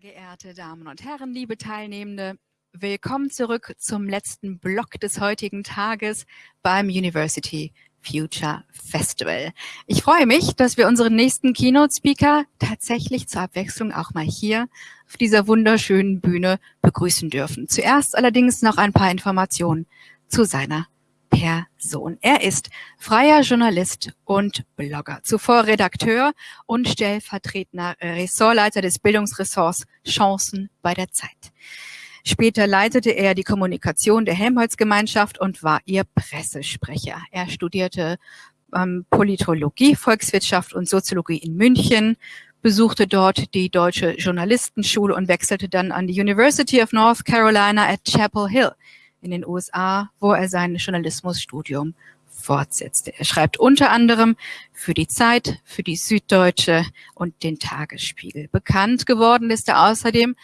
Sehr geehrte Damen und Herren, liebe Teilnehmende, willkommen zurück zum letzten Block des heutigen Tages beim University Future Festival. Ich freue mich, dass wir unseren nächsten Keynote-Speaker tatsächlich zur Abwechslung auch mal hier auf dieser wunderschönen Bühne begrüßen dürfen. Zuerst allerdings noch ein paar Informationen zu seiner Person. Er ist freier Journalist und Blogger, zuvor Redakteur und stellvertretender Ressortleiter des Bildungsressorts Chancen bei der Zeit. Später leitete er die Kommunikation der Helmholtz-Gemeinschaft und war ihr Pressesprecher. Er studierte ähm, Politologie, Volkswirtschaft und Soziologie in München, besuchte dort die Deutsche Journalistenschule und wechselte dann an die University of North Carolina at Chapel Hill in den USA, wo er sein Journalismusstudium fortsetzte. Er schreibt unter anderem für die Zeit, für die Süddeutsche und den Tagesspiegel. Bekannt geworden ist er außerdem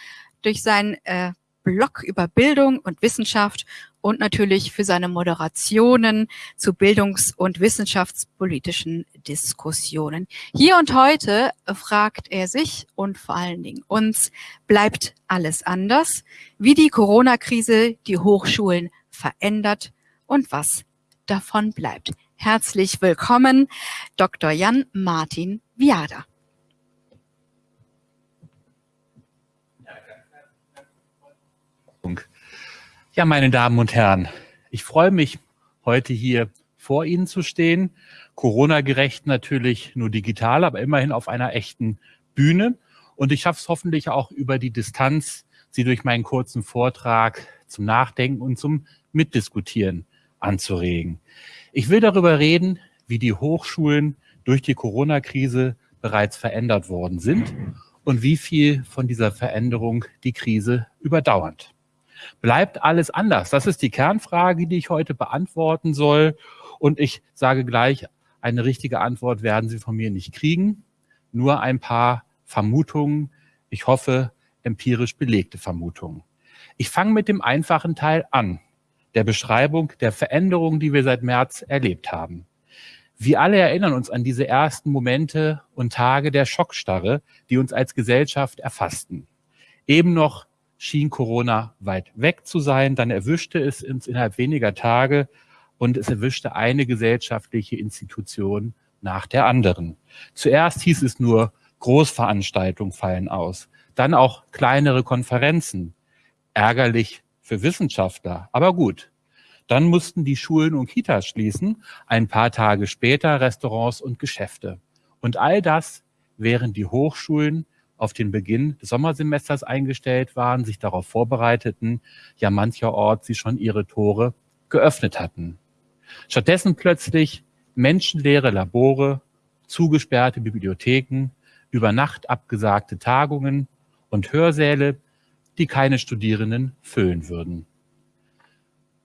durch sein äh, Blog über Bildung und Wissenschaft und natürlich für seine Moderationen zu bildungs- und wissenschaftspolitischen Diskussionen. Hier und heute fragt er sich und vor allen Dingen uns, bleibt alles anders? Wie die Corona-Krise die Hochschulen verändert und was davon bleibt. Herzlich willkommen, Dr. Jan Martin Viada. Ja, meine Damen und Herren, ich freue mich, heute hier vor Ihnen zu stehen. Corona-gerecht natürlich nur digital, aber immerhin auf einer echten Bühne. Und ich schaffe es hoffentlich auch über die Distanz, Sie durch meinen kurzen Vortrag zum Nachdenken und zum Mitdiskutieren anzuregen. Ich will darüber reden, wie die Hochschulen durch die Corona-Krise bereits verändert worden sind und wie viel von dieser Veränderung die Krise überdauert. Bleibt alles anders? Das ist die Kernfrage, die ich heute beantworten soll. Und ich sage gleich, eine richtige Antwort werden Sie von mir nicht kriegen. Nur ein paar Vermutungen. Ich hoffe, empirisch belegte Vermutungen. Ich fange mit dem einfachen Teil an, der Beschreibung der Veränderungen, die wir seit März erlebt haben. Wir alle erinnern uns an diese ersten Momente und Tage der Schockstarre, die uns als Gesellschaft erfassten. Eben noch schien Corona weit weg zu sein. Dann erwischte es uns innerhalb weniger Tage und es erwischte eine gesellschaftliche Institution nach der anderen. Zuerst hieß es nur, Großveranstaltungen fallen aus. Dann auch kleinere Konferenzen. Ärgerlich für Wissenschaftler, aber gut. Dann mussten die Schulen und Kitas schließen, ein paar Tage später Restaurants und Geschäfte. Und all das, während die Hochschulen auf den Beginn des Sommersemesters eingestellt waren, sich darauf vorbereiteten, ja mancherorts sie schon ihre Tore geöffnet hatten. Stattdessen plötzlich menschenleere Labore, zugesperrte Bibliotheken, über Nacht abgesagte Tagungen und Hörsäle, die keine Studierenden füllen würden.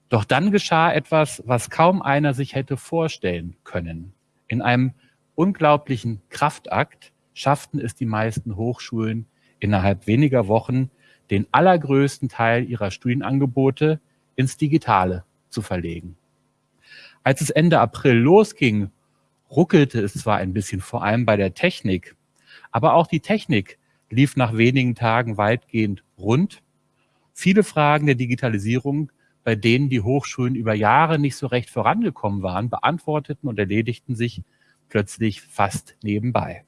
Doch dann geschah etwas, was kaum einer sich hätte vorstellen können. In einem unglaublichen Kraftakt schafften es die meisten Hochschulen innerhalb weniger Wochen, den allergrößten Teil ihrer Studienangebote ins Digitale zu verlegen. Als es Ende April losging, ruckelte es zwar ein bisschen, vor allem bei der Technik, aber auch die Technik lief nach wenigen Tagen weitgehend rund. Viele Fragen der Digitalisierung, bei denen die Hochschulen über Jahre nicht so recht vorangekommen waren, beantworteten und erledigten sich plötzlich fast nebenbei.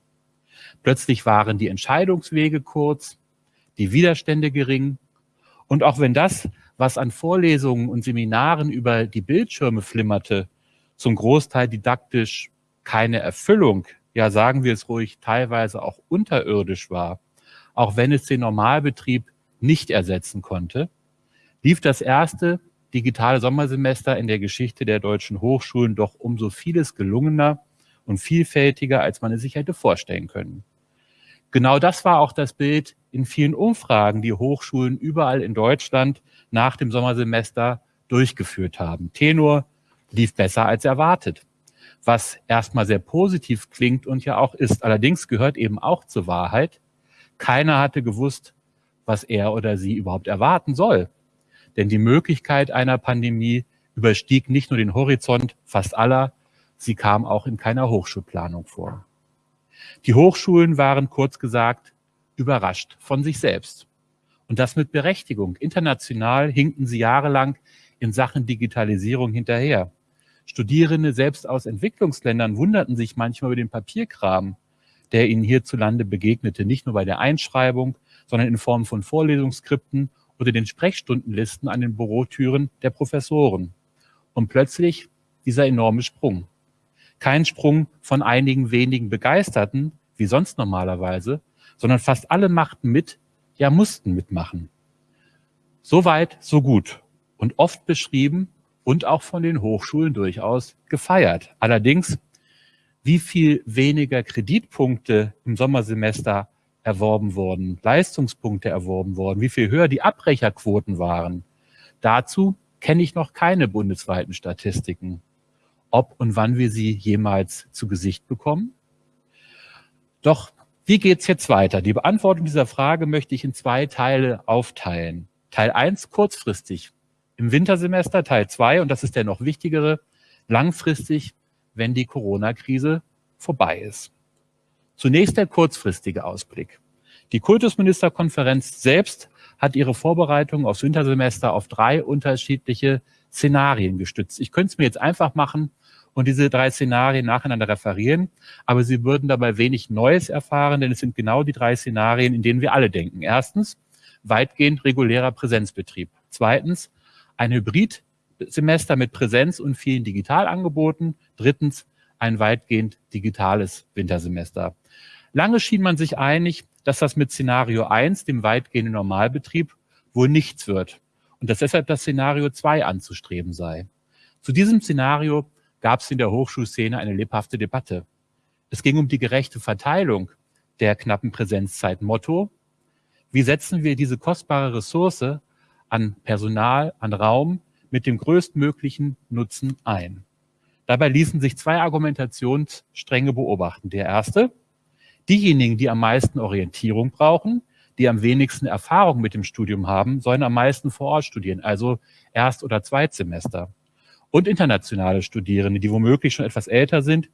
Plötzlich waren die Entscheidungswege kurz, die Widerstände gering. Und auch wenn das, was an Vorlesungen und Seminaren über die Bildschirme flimmerte, zum Großteil didaktisch keine Erfüllung, ja sagen wir es ruhig, teilweise auch unterirdisch war, auch wenn es den Normalbetrieb nicht ersetzen konnte, lief das erste digitale Sommersemester in der Geschichte der deutschen Hochschulen doch umso vieles gelungener und vielfältiger, als man es sich hätte vorstellen können. Genau das war auch das Bild in vielen Umfragen, die Hochschulen überall in Deutschland nach dem Sommersemester durchgeführt haben. Tenor lief besser als erwartet, was erstmal sehr positiv klingt und ja auch ist. Allerdings gehört eben auch zur Wahrheit, keiner hatte gewusst, was er oder sie überhaupt erwarten soll. Denn die Möglichkeit einer Pandemie überstieg nicht nur den Horizont fast aller, Sie kam auch in keiner Hochschulplanung vor. Die Hochschulen waren kurz gesagt überrascht von sich selbst. Und das mit Berechtigung. International hinkten sie jahrelang in Sachen Digitalisierung hinterher. Studierende selbst aus Entwicklungsländern wunderten sich manchmal über den Papierkram, der ihnen hierzulande begegnete, nicht nur bei der Einschreibung, sondern in Form von Vorlesungsskripten oder den Sprechstundenlisten an den Bürotüren der Professoren. Und plötzlich dieser enorme Sprung. Kein Sprung von einigen wenigen Begeisterten, wie sonst normalerweise, sondern fast alle machten mit, ja mussten mitmachen. So weit, so gut und oft beschrieben und auch von den Hochschulen durchaus gefeiert. Allerdings, wie viel weniger Kreditpunkte im Sommersemester erworben wurden, Leistungspunkte erworben wurden, wie viel höher die Abbrecherquoten waren. Dazu kenne ich noch keine bundesweiten Statistiken. Ob und wann wir sie jemals zu Gesicht bekommen? Doch wie geht's jetzt weiter? Die Beantwortung dieser Frage möchte ich in zwei Teile aufteilen. Teil eins kurzfristig im Wintersemester, Teil zwei und das ist der noch wichtigere, langfristig, wenn die Corona-Krise vorbei ist. Zunächst der kurzfristige Ausblick. Die Kultusministerkonferenz selbst hat ihre Vorbereitung aufs Wintersemester auf drei unterschiedliche Szenarien gestützt. Ich könnte es mir jetzt einfach machen und diese drei Szenarien nacheinander referieren, aber Sie würden dabei wenig Neues erfahren, denn es sind genau die drei Szenarien, in denen wir alle denken. Erstens, weitgehend regulärer Präsenzbetrieb. Zweitens, ein Hybridsemester mit Präsenz und vielen Digitalangeboten. Drittens, ein weitgehend digitales Wintersemester. Lange schien man sich einig, dass das mit Szenario 1, dem weitgehenden Normalbetrieb, wohl nichts wird und dass deshalb das Szenario 2 anzustreben sei. Zu diesem Szenario gab es in der Hochschulszene eine lebhafte Debatte. Es ging um die gerechte Verteilung der knappen Präsenzzeit. Motto, wie setzen wir diese kostbare Ressource an Personal, an Raum mit dem größtmöglichen Nutzen ein? Dabei ließen sich zwei Argumentationsstränge beobachten. Der erste, diejenigen, die am meisten Orientierung brauchen, die am wenigsten Erfahrung mit dem Studium haben, sollen am meisten vor Ort studieren, also Erst- oder Zweitsemester und internationale Studierende, die womöglich schon etwas älter sind,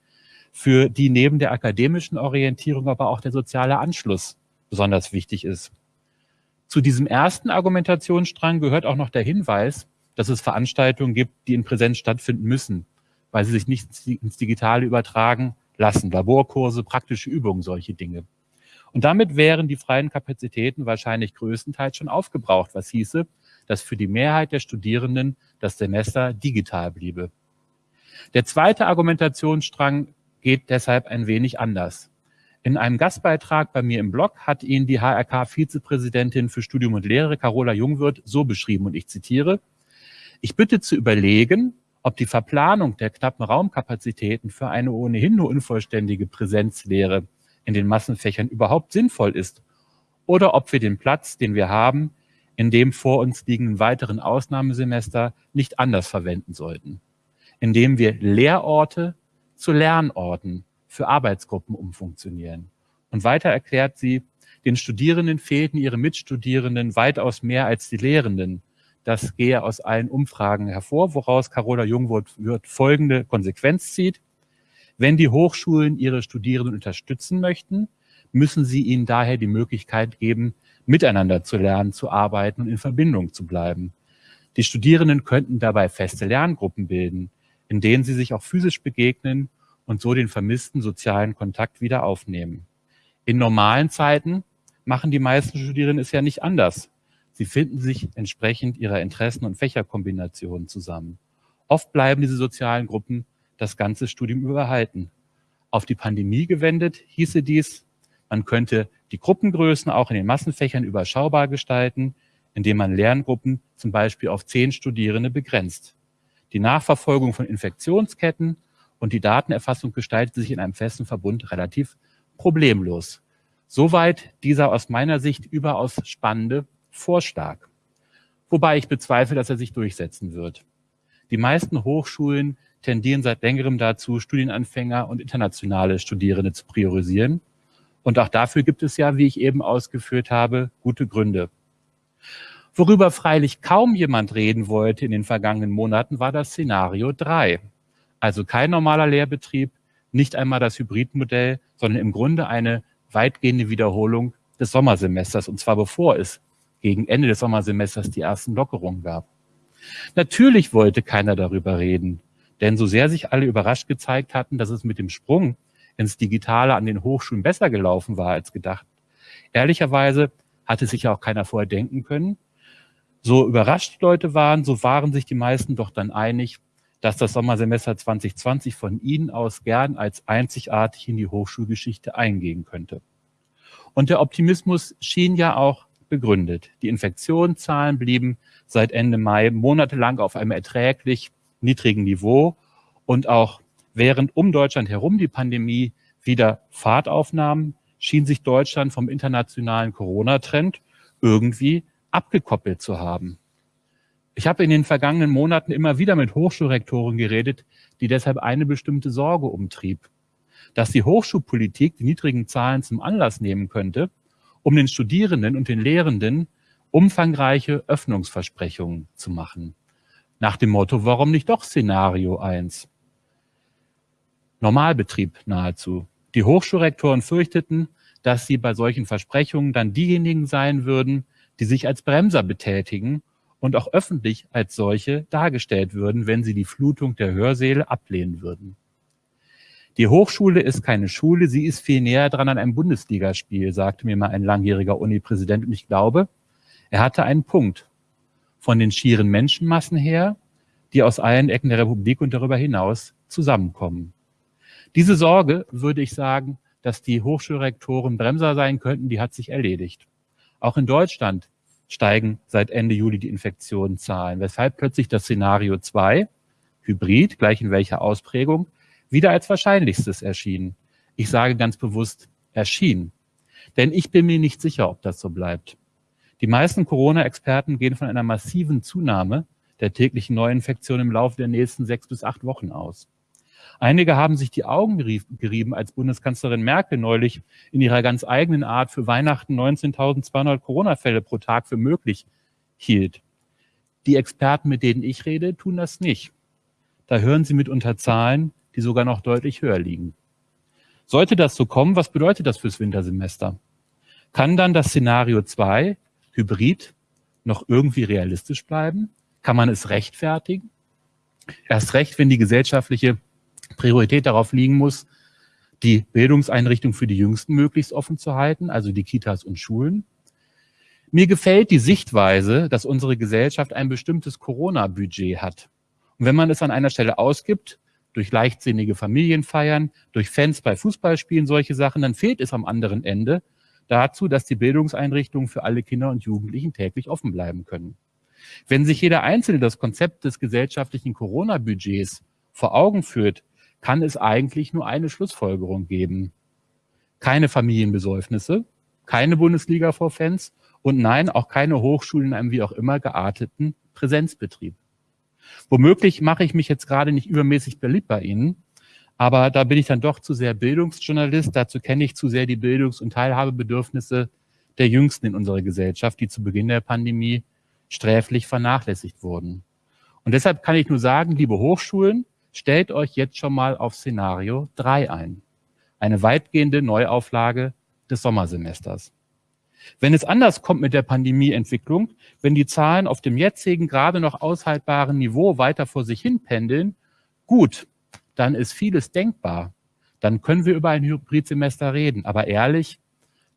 für die neben der akademischen Orientierung aber auch der soziale Anschluss besonders wichtig ist. Zu diesem ersten Argumentationsstrang gehört auch noch der Hinweis, dass es Veranstaltungen gibt, die in Präsenz stattfinden müssen, weil sie sich nicht ins Digitale übertragen lassen. Laborkurse, praktische Übungen, solche Dinge. Und damit wären die freien Kapazitäten wahrscheinlich größtenteils schon aufgebraucht, was hieße, dass für die Mehrheit der Studierenden das Semester digital bliebe. Der zweite Argumentationsstrang geht deshalb ein wenig anders. In einem Gastbeitrag bei mir im Blog hat ihn die HRK-Vizepräsidentin für Studium und Lehre, Carola Jungwirth, so beschrieben, und ich zitiere, ich bitte zu überlegen, ob die Verplanung der knappen Raumkapazitäten für eine ohnehin nur unvollständige Präsenzlehre in den Massenfächern überhaupt sinnvoll ist oder ob wir den Platz, den wir haben, in dem vor uns liegenden weiteren Ausnahmesemester nicht anders verwenden sollten, indem wir Lehrorte zu Lernorten für Arbeitsgruppen umfunktionieren. Und weiter erklärt sie, den Studierenden fehlten ihre Mitstudierenden weitaus mehr als die Lehrenden. Das gehe aus allen Umfragen hervor, woraus Carola Jungwirth folgende Konsequenz zieht. Wenn die Hochschulen ihre Studierenden unterstützen möchten, müssen sie ihnen daher die Möglichkeit geben, miteinander zu lernen, zu arbeiten und in Verbindung zu bleiben. Die Studierenden könnten dabei feste Lerngruppen bilden, in denen sie sich auch physisch begegnen und so den vermissten sozialen Kontakt wieder aufnehmen. In normalen Zeiten machen die meisten Studierenden es ja nicht anders. Sie finden sich entsprechend ihrer Interessen und Fächerkombinationen zusammen. Oft bleiben diese sozialen Gruppen das ganze Studium überhalten. Auf die Pandemie gewendet hieße dies, man könnte die Gruppengrößen auch in den Massenfächern überschaubar gestalten, indem man Lerngruppen zum Beispiel auf zehn Studierende begrenzt. Die Nachverfolgung von Infektionsketten und die Datenerfassung gestaltet sich in einem festen Verbund relativ problemlos. Soweit dieser aus meiner Sicht überaus spannende Vorschlag. Wobei ich bezweifle, dass er sich durchsetzen wird. Die meisten Hochschulen tendieren seit längerem dazu, Studienanfänger und internationale Studierende zu priorisieren. Und auch dafür gibt es ja, wie ich eben ausgeführt habe, gute Gründe. Worüber freilich kaum jemand reden wollte in den vergangenen Monaten, war das Szenario 3. Also kein normaler Lehrbetrieb, nicht einmal das Hybridmodell, sondern im Grunde eine weitgehende Wiederholung des Sommersemesters, und zwar bevor es gegen Ende des Sommersemesters die ersten Lockerungen gab. Natürlich wollte keiner darüber reden, denn so sehr sich alle überrascht gezeigt hatten, dass es mit dem Sprung ins Digitale an den Hochschulen besser gelaufen war als gedacht. Ehrlicherweise hatte sich ja auch keiner vorher denken können. So überrascht die Leute waren, so waren sich die meisten doch dann einig, dass das Sommersemester 2020 von ihnen aus gern als einzigartig in die Hochschulgeschichte eingehen könnte. Und der Optimismus schien ja auch begründet. Die Infektionszahlen blieben seit Ende Mai monatelang auf einem erträglich niedrigen Niveau und auch während um Deutschland herum die Pandemie wieder Fahrt aufnahm, schien sich Deutschland vom internationalen Corona-Trend irgendwie abgekoppelt zu haben. Ich habe in den vergangenen Monaten immer wieder mit Hochschulrektoren geredet, die deshalb eine bestimmte Sorge umtrieb, dass die Hochschulpolitik die niedrigen Zahlen zum Anlass nehmen könnte, um den Studierenden und den Lehrenden umfangreiche Öffnungsversprechungen zu machen. Nach dem Motto, warum nicht doch Szenario 1? Normalbetrieb nahezu. Die Hochschulrektoren fürchteten, dass sie bei solchen Versprechungen dann diejenigen sein würden, die sich als Bremser betätigen und auch öffentlich als solche dargestellt würden, wenn sie die Flutung der Hörsäle ablehnen würden. Die Hochschule ist keine Schule, sie ist viel näher dran an einem Bundesligaspiel, sagte mir mal ein langjähriger Uni-Präsident. Und ich glaube, er hatte einen Punkt. Von den schieren Menschenmassen her, die aus allen Ecken der Republik und darüber hinaus zusammenkommen. Diese Sorge, würde ich sagen, dass die Hochschulrektoren Bremser sein könnten, die hat sich erledigt. Auch in Deutschland steigen seit Ende Juli die Infektionszahlen, weshalb plötzlich das Szenario 2, Hybrid, gleich in welcher Ausprägung, wieder als wahrscheinlichstes erschien. Ich sage ganz bewusst erschien. Denn ich bin mir nicht sicher, ob das so bleibt. Die meisten Corona-Experten gehen von einer massiven Zunahme der täglichen Neuinfektionen im Laufe der nächsten sechs bis acht Wochen aus. Einige haben sich die Augen gerieben, als Bundeskanzlerin Merkel neulich in ihrer ganz eigenen Art für Weihnachten 19.200 Corona-Fälle pro Tag für möglich hielt. Die Experten, mit denen ich rede, tun das nicht. Da hören sie mitunter Zahlen, die sogar noch deutlich höher liegen. Sollte das so kommen, was bedeutet das fürs Wintersemester? Kann dann das Szenario 2, Hybrid, noch irgendwie realistisch bleiben? Kann man es rechtfertigen? Erst recht, wenn die gesellschaftliche Priorität darauf liegen muss, die Bildungseinrichtung für die Jüngsten möglichst offen zu halten, also die Kitas und Schulen. Mir gefällt die Sichtweise, dass unsere Gesellschaft ein bestimmtes Corona-Budget hat. Und wenn man es an einer Stelle ausgibt, durch leichtsinnige Familienfeiern, durch Fans bei Fußballspielen, solche Sachen, dann fehlt es am anderen Ende dazu, dass die Bildungseinrichtungen für alle Kinder und Jugendlichen täglich offen bleiben können. Wenn sich jeder Einzelne das Konzept des gesellschaftlichen Corona-Budgets vor Augen führt, kann es eigentlich nur eine Schlussfolgerung geben. Keine Familienbesäufnisse, keine Bundesliga vor Fans und nein, auch keine Hochschulen in einem wie auch immer gearteten Präsenzbetrieb. Womöglich mache ich mich jetzt gerade nicht übermäßig beliebt bei Ihnen, aber da bin ich dann doch zu sehr Bildungsjournalist, dazu kenne ich zu sehr die Bildungs- und Teilhabebedürfnisse der Jüngsten in unserer Gesellschaft, die zu Beginn der Pandemie sträflich vernachlässigt wurden. Und deshalb kann ich nur sagen, liebe Hochschulen, Stellt euch jetzt schon mal auf Szenario 3 ein. Eine weitgehende Neuauflage des Sommersemesters. Wenn es anders kommt mit der Pandemieentwicklung, wenn die Zahlen auf dem jetzigen gerade noch aushaltbaren Niveau weiter vor sich hin pendeln, gut, dann ist vieles denkbar. Dann können wir über ein Hybridsemester reden. Aber ehrlich,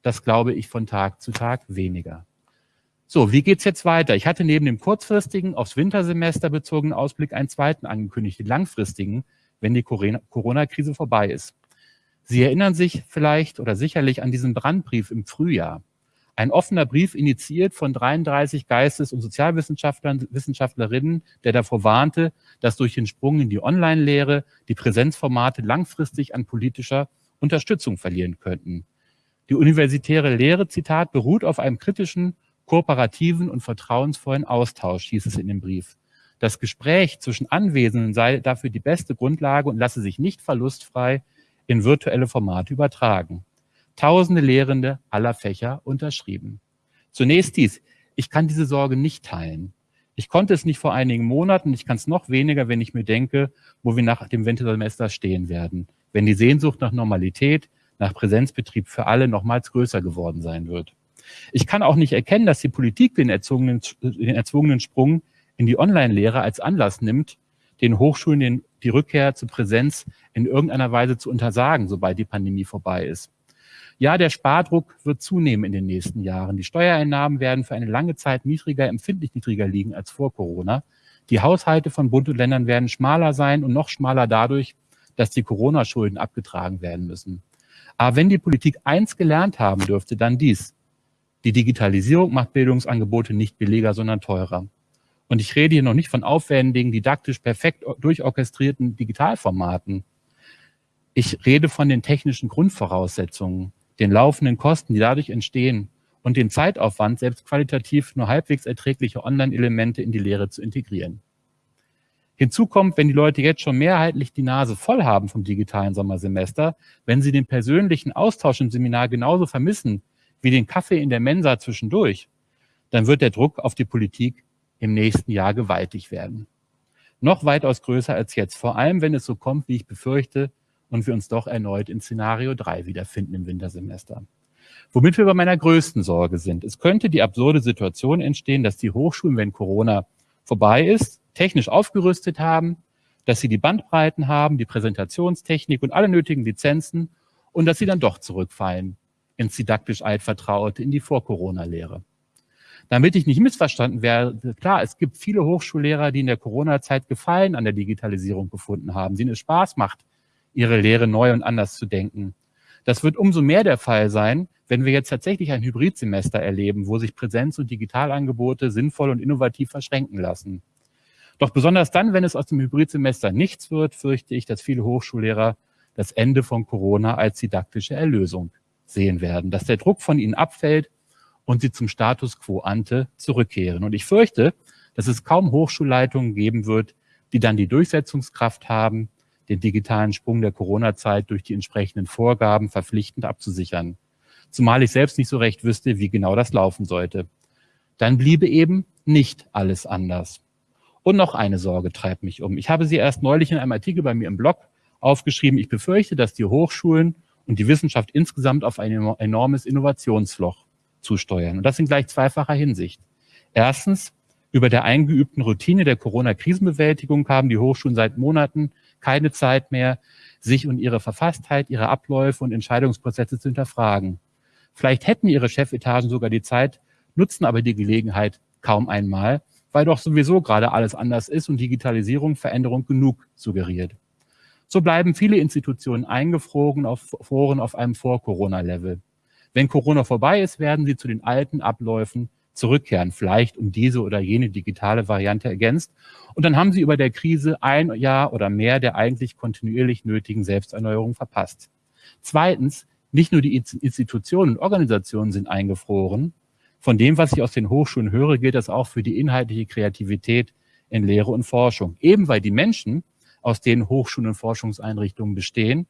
das glaube ich von Tag zu Tag weniger. So, wie geht's jetzt weiter? Ich hatte neben dem kurzfristigen, aufs Wintersemester bezogenen Ausblick einen zweiten angekündigt, den langfristigen, wenn die Corona-Krise vorbei ist. Sie erinnern sich vielleicht oder sicherlich an diesen Brandbrief im Frühjahr. Ein offener Brief initiiert von 33 Geistes- und Sozialwissenschaftlern, Wissenschaftlerinnen, der davor warnte, dass durch den Sprung in die Online-Lehre die Präsenzformate langfristig an politischer Unterstützung verlieren könnten. Die universitäre Lehre, Zitat, beruht auf einem kritischen kooperativen und vertrauensvollen Austausch, hieß es in dem Brief. Das Gespräch zwischen Anwesenden sei dafür die beste Grundlage und lasse sich nicht verlustfrei in virtuelle Formate übertragen. Tausende Lehrende aller Fächer unterschrieben. Zunächst dies. Ich kann diese Sorge nicht teilen. Ich konnte es nicht vor einigen Monaten, ich kann es noch weniger, wenn ich mir denke, wo wir nach dem Wintersemester stehen werden. Wenn die Sehnsucht nach Normalität, nach Präsenzbetrieb für alle nochmals größer geworden sein wird. Ich kann auch nicht erkennen, dass die Politik den erzwungenen, den erzwungenen Sprung in die Online-Lehre als Anlass nimmt, den Hochschulen den, die Rückkehr zur Präsenz in irgendeiner Weise zu untersagen, sobald die Pandemie vorbei ist. Ja, der Spardruck wird zunehmen in den nächsten Jahren. Die Steuereinnahmen werden für eine lange Zeit niedriger, empfindlich niedriger liegen als vor Corona. Die Haushalte von Bund und Ländern werden schmaler sein und noch schmaler dadurch, dass die Corona-Schulden abgetragen werden müssen. Aber wenn die Politik eins gelernt haben dürfte, dann dies. Die Digitalisierung macht Bildungsangebote nicht billiger, sondern teurer. Und ich rede hier noch nicht von aufwendigen, didaktisch perfekt durchorchestrierten Digitalformaten. Ich rede von den technischen Grundvoraussetzungen, den laufenden Kosten, die dadurch entstehen und den Zeitaufwand, selbst qualitativ nur halbwegs erträgliche Online-Elemente in die Lehre zu integrieren. Hinzu kommt, wenn die Leute jetzt schon mehrheitlich die Nase voll haben vom digitalen Sommersemester, wenn sie den persönlichen Austausch im Seminar genauso vermissen wie den Kaffee in der Mensa zwischendurch, dann wird der Druck auf die Politik im nächsten Jahr gewaltig werden. Noch weitaus größer als jetzt, vor allem wenn es so kommt, wie ich befürchte, und wir uns doch erneut in Szenario 3 wiederfinden im Wintersemester. Womit wir bei meiner größten Sorge sind. Es könnte die absurde Situation entstehen, dass die Hochschulen, wenn Corona vorbei ist, technisch aufgerüstet haben, dass sie die Bandbreiten haben, die Präsentationstechnik und alle nötigen Lizenzen und dass sie dann doch zurückfallen ins didaktisch Altvertraute, in die Vor-Corona-Lehre. Damit ich nicht missverstanden werde, klar, es gibt viele Hochschullehrer, die in der Corona-Zeit Gefallen an der Digitalisierung gefunden haben, denen es Spaß macht, ihre Lehre neu und anders zu denken. Das wird umso mehr der Fall sein, wenn wir jetzt tatsächlich ein Hybridsemester erleben, wo sich Präsenz- und Digitalangebote sinnvoll und innovativ verschränken lassen. Doch besonders dann, wenn es aus dem Hybridsemester nichts wird, fürchte ich, dass viele Hochschullehrer das Ende von Corona als didaktische Erlösung sehen werden, dass der Druck von ihnen abfällt und sie zum Status quo ante zurückkehren. Und ich fürchte, dass es kaum Hochschulleitungen geben wird, die dann die Durchsetzungskraft haben, den digitalen Sprung der Corona-Zeit durch die entsprechenden Vorgaben verpflichtend abzusichern. Zumal ich selbst nicht so recht wüsste, wie genau das laufen sollte. Dann bliebe eben nicht alles anders. Und noch eine Sorge treibt mich um. Ich habe sie erst neulich in einem Artikel bei mir im Blog aufgeschrieben. Ich befürchte, dass die Hochschulen und die Wissenschaft insgesamt auf ein enormes Innovationsloch zusteuern. Und das in gleich zweifacher Hinsicht. Erstens, über der eingeübten Routine der Corona-Krisenbewältigung haben die Hochschulen seit Monaten keine Zeit mehr, sich und ihre Verfasstheit, ihre Abläufe und Entscheidungsprozesse zu hinterfragen. Vielleicht hätten ihre Chefetagen sogar die Zeit, nutzen aber die Gelegenheit kaum einmal, weil doch sowieso gerade alles anders ist und Digitalisierung Veränderung genug suggeriert. So bleiben viele Institutionen eingefroren auf Foren auf einem Vor-Corona-Level. Wenn Corona vorbei ist, werden sie zu den alten Abläufen zurückkehren, vielleicht um diese oder jene digitale Variante ergänzt. Und dann haben sie über der Krise ein Jahr oder mehr der eigentlich kontinuierlich nötigen Selbsterneuerung verpasst. Zweitens, nicht nur die Institutionen und Organisationen sind eingefroren, von dem, was ich aus den Hochschulen höre, gilt das auch für die inhaltliche Kreativität in Lehre und Forschung. Eben weil die Menschen, aus denen Hochschulen und Forschungseinrichtungen bestehen,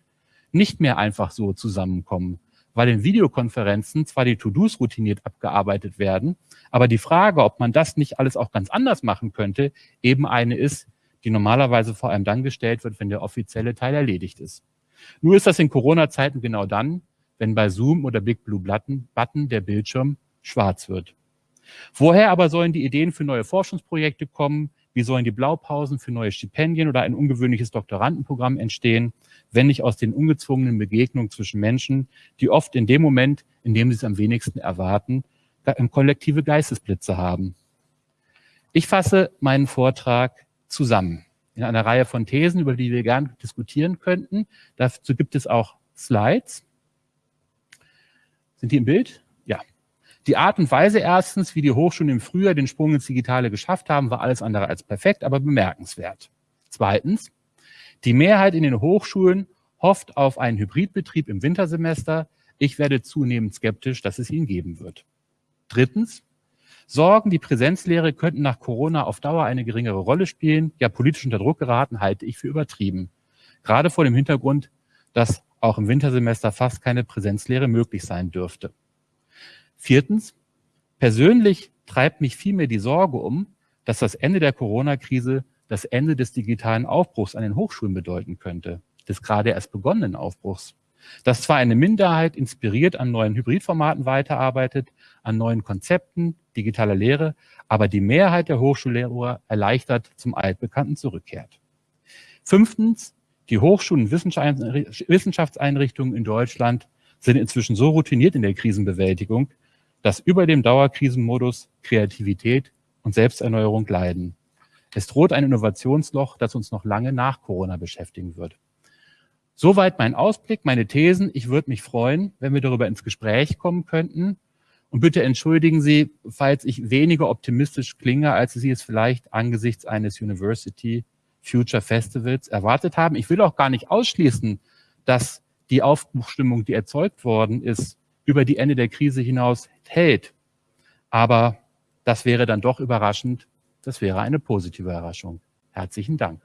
nicht mehr einfach so zusammenkommen, weil in Videokonferenzen zwar die To-Dos routiniert abgearbeitet werden, aber die Frage, ob man das nicht alles auch ganz anders machen könnte, eben eine ist, die normalerweise vor allem dann gestellt wird, wenn der offizielle Teil erledigt ist. Nur ist das in Corona-Zeiten genau dann, wenn bei Zoom oder Big Blue Button der Bildschirm schwarz wird. Woher aber sollen die Ideen für neue Forschungsprojekte kommen? Wie sollen die Blaupausen für neue Stipendien oder ein ungewöhnliches Doktorandenprogramm entstehen, wenn nicht aus den ungezwungenen Begegnungen zwischen Menschen, die oft in dem Moment, in dem sie es am wenigsten erwarten, kollektive Geistesblitze haben? Ich fasse meinen Vortrag zusammen in einer Reihe von Thesen, über die wir gerne diskutieren könnten. Dazu gibt es auch Slides. Sind die im Bild? Die Art und Weise erstens, wie die Hochschulen im Frühjahr den Sprung ins Digitale geschafft haben, war alles andere als perfekt, aber bemerkenswert. Zweitens, die Mehrheit in den Hochschulen hofft auf einen Hybridbetrieb im Wintersemester. Ich werde zunehmend skeptisch, dass es ihn geben wird. Drittens, Sorgen, die Präsenzlehre könnten nach Corona auf Dauer eine geringere Rolle spielen, ja politisch unter Druck geraten, halte ich für übertrieben. Gerade vor dem Hintergrund, dass auch im Wintersemester fast keine Präsenzlehre möglich sein dürfte. Viertens, persönlich treibt mich vielmehr die Sorge um, dass das Ende der Corona-Krise das Ende des digitalen Aufbruchs an den Hochschulen bedeuten könnte, des gerade erst begonnenen Aufbruchs. Dass zwar eine Minderheit inspiriert an neuen Hybridformaten weiterarbeitet, an neuen Konzepten digitaler Lehre, aber die Mehrheit der Hochschullehrer erleichtert zum Altbekannten zurückkehrt. Fünftens, die Hochschulen und Wissenschaftseinrichtungen in Deutschland sind inzwischen so routiniert in der Krisenbewältigung, dass über dem Dauerkrisenmodus Kreativität und Selbsterneuerung leiden. Es droht ein Innovationsloch, das uns noch lange nach Corona beschäftigen wird. Soweit mein Ausblick, meine Thesen. Ich würde mich freuen, wenn wir darüber ins Gespräch kommen könnten. Und bitte entschuldigen Sie, falls ich weniger optimistisch klinge, als Sie es vielleicht angesichts eines University Future Festivals erwartet haben. Ich will auch gar nicht ausschließen, dass die Aufbruchstimmung, die erzeugt worden ist, über die Ende der Krise hinaus hält. Aber das wäre dann doch überraschend. Das wäre eine positive Überraschung. Herzlichen Dank.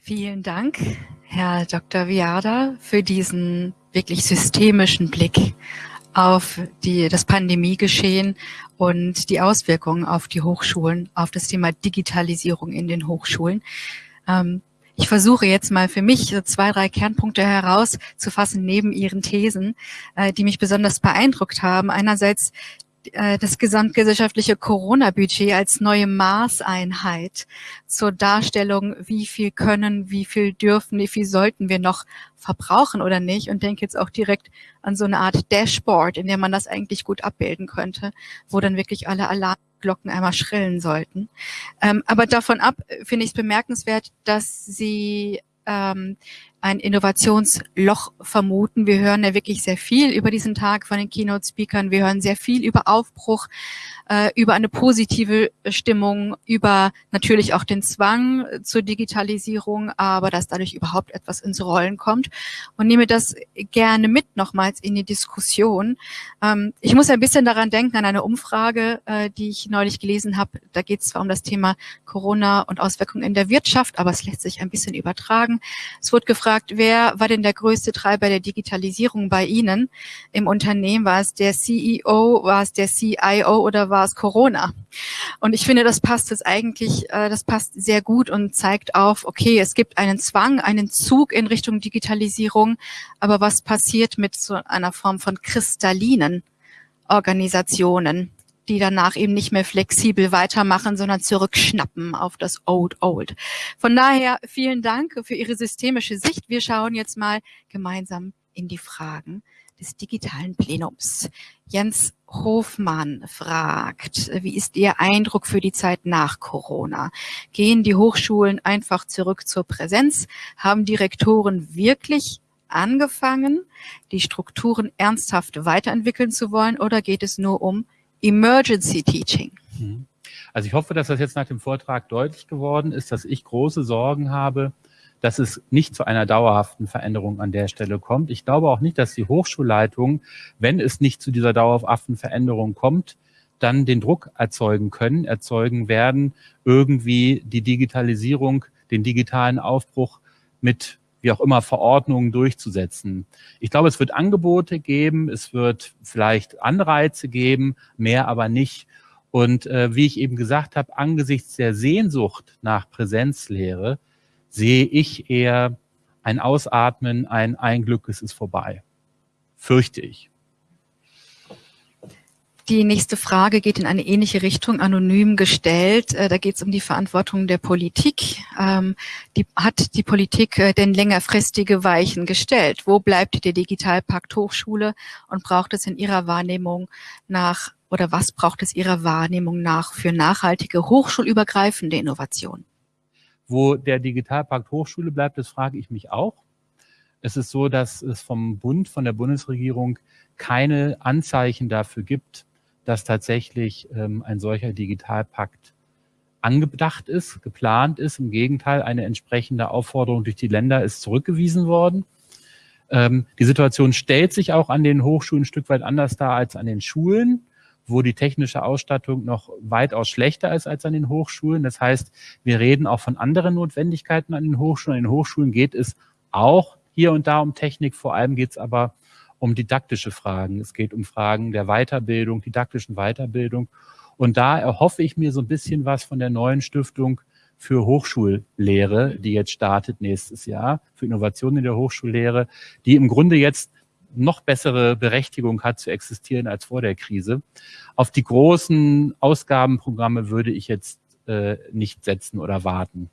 Vielen Dank, Herr Dr. Viada, für diesen wirklich systemischen Blick auf die, das Pandemiegeschehen und die Auswirkungen auf die Hochschulen, auf das Thema Digitalisierung in den Hochschulen. Ähm, ich versuche jetzt mal für mich so zwei, drei Kernpunkte herauszufassen neben Ihren Thesen, äh, die mich besonders beeindruckt haben. Einerseits äh, das gesamtgesellschaftliche Corona-Budget als neue Maßeinheit zur Darstellung, wie viel können, wie viel dürfen, wie viel sollten wir noch verbrauchen oder nicht und denke jetzt auch direkt an so eine Art Dashboard, in der man das eigentlich gut abbilden könnte, wo dann wirklich alle Alarmglocken einmal schrillen sollten. Ähm, aber davon ab finde ich es bemerkenswert, dass Sie ähm, ein Innovationsloch vermuten. Wir hören ja wirklich sehr viel über diesen Tag von den Keynote-Speakern. Wir hören sehr viel über Aufbruch, äh, über eine positive Stimmung, über natürlich auch den Zwang zur Digitalisierung, aber dass dadurch überhaupt etwas ins Rollen kommt. Und nehme das gerne mit nochmals in die Diskussion. Ähm, ich muss ein bisschen daran denken, an eine Umfrage, äh, die ich neulich gelesen habe. Da geht es zwar um das Thema Corona und Auswirkungen in der Wirtschaft, aber es lässt sich ein bisschen übertragen. Es wurde gefragt, gefragt, wer war denn der größte Treiber der Digitalisierung bei Ihnen im Unternehmen? War es der CEO, war es der CIO oder war es Corona? Und ich finde, das passt jetzt eigentlich, äh, das passt sehr gut und zeigt auf, okay, es gibt einen Zwang, einen Zug in Richtung Digitalisierung, aber was passiert mit so einer Form von kristallinen Organisationen? Die danach eben nicht mehr flexibel weitermachen, sondern zurückschnappen auf das Old Old. Von daher vielen Dank für Ihre systemische Sicht. Wir schauen jetzt mal gemeinsam in die Fragen des digitalen Plenums. Jens Hofmann fragt, wie ist Ihr Eindruck für die Zeit nach Corona? Gehen die Hochschulen einfach zurück zur Präsenz? Haben die Rektoren wirklich angefangen, die Strukturen ernsthaft weiterentwickeln zu wollen oder geht es nur um Emergency Teaching. Mhm. Also ich hoffe, dass das jetzt nach dem Vortrag deutlich geworden ist, dass ich große Sorgen habe, dass es nicht zu einer dauerhaften Veränderung an der Stelle kommt. Ich glaube auch nicht, dass die Hochschulleitungen, wenn es nicht zu dieser dauerhaften Veränderung kommt, dann den Druck erzeugen können, erzeugen werden, irgendwie die Digitalisierung, den digitalen Aufbruch mit wie auch immer Verordnungen durchzusetzen. Ich glaube, es wird Angebote geben, es wird vielleicht Anreize geben, mehr aber nicht. Und äh, wie ich eben gesagt habe, angesichts der Sehnsucht nach Präsenzlehre sehe ich eher ein Ausatmen, ein Ein Glück, es ist vorbei. Fürchte ich. Die nächste Frage geht in eine ähnliche Richtung, anonym gestellt. Äh, da geht es um die Verantwortung der Politik. Ähm, die, hat die Politik äh, denn längerfristige Weichen gestellt? Wo bleibt der Digitalpakt Hochschule und braucht es in Ihrer Wahrnehmung nach oder was braucht es Ihrer Wahrnehmung nach für nachhaltige hochschulübergreifende Innovation? Wo der Digitalpakt Hochschule bleibt, das frage ich mich auch. Es ist so, dass es vom Bund, von der Bundesregierung keine Anzeichen dafür gibt, dass tatsächlich ähm, ein solcher Digitalpakt angedacht ist, geplant ist. Im Gegenteil, eine entsprechende Aufforderung durch die Länder ist zurückgewiesen worden. Ähm, die Situation stellt sich auch an den Hochschulen ein Stück weit anders dar als an den Schulen, wo die technische Ausstattung noch weitaus schlechter ist als an den Hochschulen. Das heißt, wir reden auch von anderen Notwendigkeiten an den Hochschulen. An den Hochschulen geht es auch hier und da um Technik. Vor allem geht es aber um didaktische Fragen. Es geht um Fragen der Weiterbildung, didaktischen Weiterbildung. Und da erhoffe ich mir so ein bisschen was von der neuen Stiftung für Hochschullehre, die jetzt startet nächstes Jahr, für Innovationen in der Hochschullehre, die im Grunde jetzt noch bessere Berechtigung hat zu existieren als vor der Krise. Auf die großen Ausgabenprogramme würde ich jetzt äh, nicht setzen oder warten.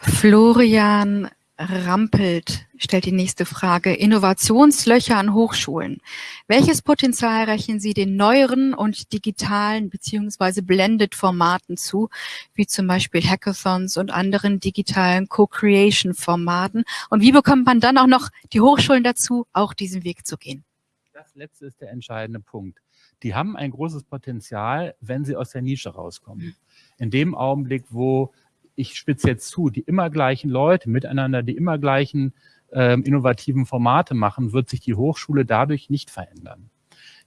Florian Rampelt stellt die nächste Frage. Innovationslöcher an Hochschulen. Welches Potenzial rechnen Sie den neueren und digitalen beziehungsweise blended Formaten zu, wie zum Beispiel Hackathons und anderen digitalen Co-Creation-Formaten? Und wie bekommt man dann auch noch die Hochschulen dazu, auch diesen Weg zu gehen? Das letzte ist der entscheidende Punkt. Die haben ein großes Potenzial, wenn sie aus der Nische rauskommen. In dem Augenblick, wo ich spitze jetzt zu, die immer gleichen Leute miteinander, die immer gleichen ähm, innovativen Formate machen, wird sich die Hochschule dadurch nicht verändern.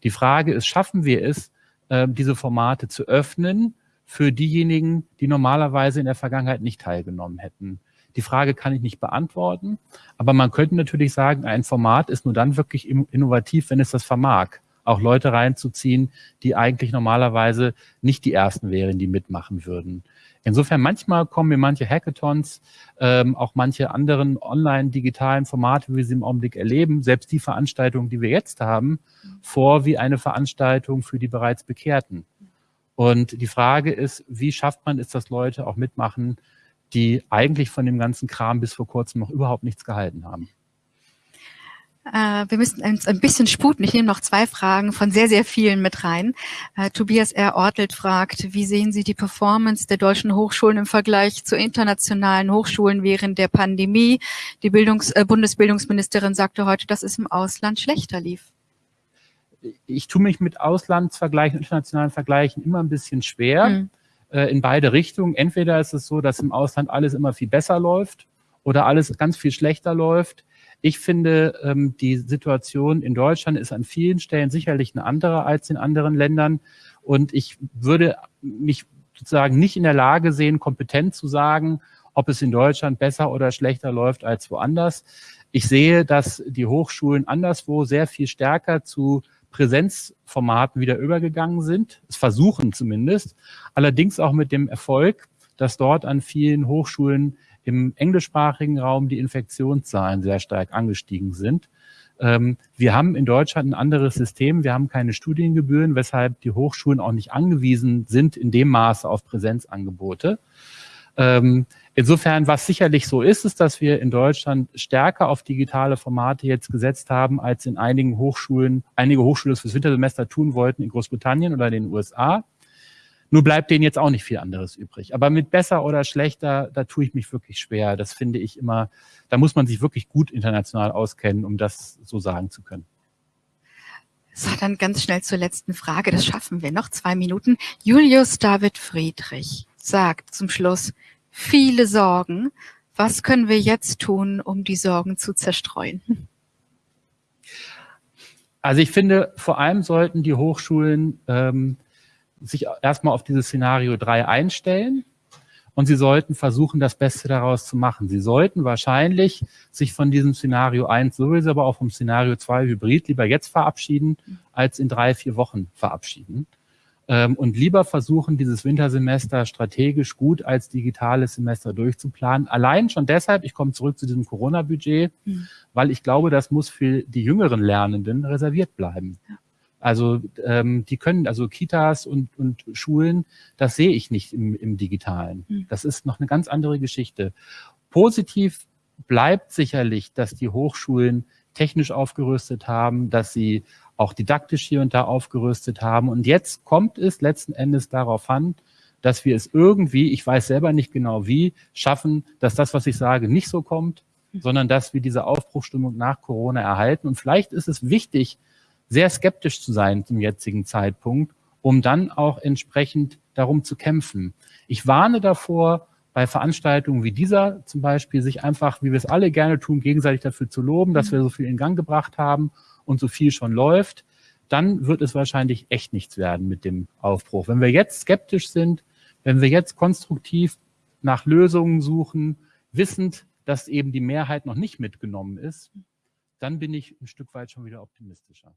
Die Frage ist, schaffen wir es, äh, diese Formate zu öffnen für diejenigen, die normalerweise in der Vergangenheit nicht teilgenommen hätten? Die Frage kann ich nicht beantworten, aber man könnte natürlich sagen, ein Format ist nur dann wirklich innovativ, wenn es das vermag, auch Leute reinzuziehen, die eigentlich normalerweise nicht die Ersten wären, die mitmachen würden. Insofern manchmal kommen mir manche Hackathons, ähm, auch manche anderen online-digitalen Formate, wie wir sie im Augenblick erleben, selbst die Veranstaltungen, die wir jetzt haben, vor wie eine Veranstaltung für die bereits Bekehrten. Und die Frage ist, wie schafft man es, dass Leute auch mitmachen, die eigentlich von dem ganzen Kram bis vor kurzem noch überhaupt nichts gehalten haben? Äh, wir müssen uns ein bisschen sputen. Ich nehme noch zwei Fragen von sehr, sehr vielen mit rein. Äh, Tobias R. Ortelt fragt, wie sehen Sie die Performance der deutschen Hochschulen im Vergleich zu internationalen Hochschulen während der Pandemie? Die Bildungs äh, Bundesbildungsministerin sagte heute, dass es im Ausland schlechter lief. Ich tue mich mit Auslandsvergleichen, internationalen Vergleichen immer ein bisschen schwer. Hm. Äh, in beide Richtungen. Entweder ist es so, dass im Ausland alles immer viel besser läuft oder alles ganz viel schlechter läuft. Ich finde, ähm, die Situation in Deutschland ist an vielen Stellen sicherlich eine andere als in anderen Ländern. Und ich würde mich sozusagen nicht in der Lage sehen, kompetent zu sagen, ob es in Deutschland besser oder schlechter läuft als woanders. Ich sehe, dass die Hochschulen anderswo sehr viel stärker zu Präsenzformaten wieder übergegangen sind, es versuchen zumindest, allerdings auch mit dem Erfolg, dass dort an vielen Hochschulen im englischsprachigen Raum die Infektionszahlen sehr stark angestiegen sind. Ähm, wir haben in Deutschland ein anderes System. Wir haben keine Studiengebühren, weshalb die Hochschulen auch nicht angewiesen sind in dem Maße auf Präsenzangebote. Ähm, insofern, was sicherlich so ist, ist, dass wir in Deutschland stärker auf digitale Formate jetzt gesetzt haben, als in einigen Hochschulen, einige Hochschulen fürs Wintersemester tun wollten in Großbritannien oder den USA. Nur bleibt denen jetzt auch nicht viel anderes übrig. Aber mit besser oder schlechter, da tue ich mich wirklich schwer. Das finde ich immer, da muss man sich wirklich gut international auskennen, um das so sagen zu können. So, dann ganz schnell zur letzten Frage. Das schaffen wir noch zwei Minuten. Julius David Friedrich sagt zum Schluss, viele Sorgen. Was können wir jetzt tun, um die Sorgen zu zerstreuen? Also ich finde, vor allem sollten die Hochschulen ähm, sich erstmal auf dieses Szenario 3 einstellen und sie sollten versuchen, das Beste daraus zu machen. Sie sollten wahrscheinlich sich von diesem Szenario 1 sowieso, aber auch vom Szenario 2 Hybrid lieber jetzt verabschieden, als in drei, vier Wochen verabschieden. Ähm, und lieber versuchen, dieses Wintersemester strategisch gut als digitales Semester durchzuplanen. Allein schon deshalb, ich komme zurück zu diesem Corona-Budget, mhm. weil ich glaube, das muss für die jüngeren Lernenden reserviert bleiben. Ja. Also ähm, die können, also Kitas und, und Schulen, das sehe ich nicht im, im Digitalen. Mhm. Das ist noch eine ganz andere Geschichte. Positiv bleibt sicherlich, dass die Hochschulen technisch aufgerüstet haben, dass sie auch didaktisch hier und da aufgerüstet haben. Und jetzt kommt es letzten Endes darauf an, dass wir es irgendwie, ich weiß selber nicht genau wie, schaffen, dass das, was ich sage, nicht so kommt, hm. sondern dass wir diese Aufbruchstimmung nach Corona erhalten. Und vielleicht ist es wichtig, sehr skeptisch zu sein zum jetzigen Zeitpunkt, um dann auch entsprechend darum zu kämpfen. Ich warne davor, bei Veranstaltungen wie dieser zum Beispiel, sich einfach, wie wir es alle gerne tun, gegenseitig dafür zu loben, dass wir so viel in Gang gebracht haben und so viel schon läuft. Dann wird es wahrscheinlich echt nichts werden mit dem Aufbruch. Wenn wir jetzt skeptisch sind, wenn wir jetzt konstruktiv nach Lösungen suchen, wissend, dass eben die Mehrheit noch nicht mitgenommen ist, dann bin ich ein Stück weit schon wieder optimistischer.